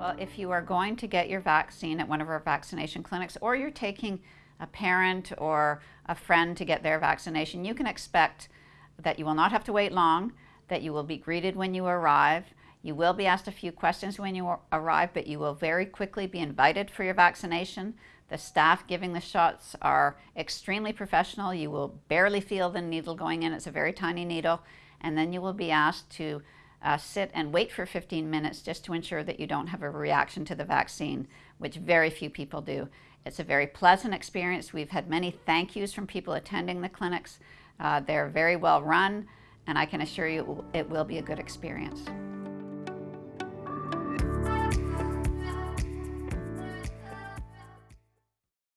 Well, if you are going to get your vaccine at one of our vaccination clinics or you're taking a parent or a friend to get their vaccination, you can expect that you will not have to wait long, that you will be greeted when you arrive. You will be asked a few questions when you arrive, but you will very quickly be invited for your vaccination. The staff giving the shots are extremely professional. You will barely feel the needle going in. It's a very tiny needle. And then you will be asked to uh, sit and wait for 15 minutes just to ensure that you don't have a reaction to the vaccine, which very few people do. It's a very pleasant experience. We've had many thank yous from people attending the clinics. Uh, they're very well run, and I can assure you it will be a good experience.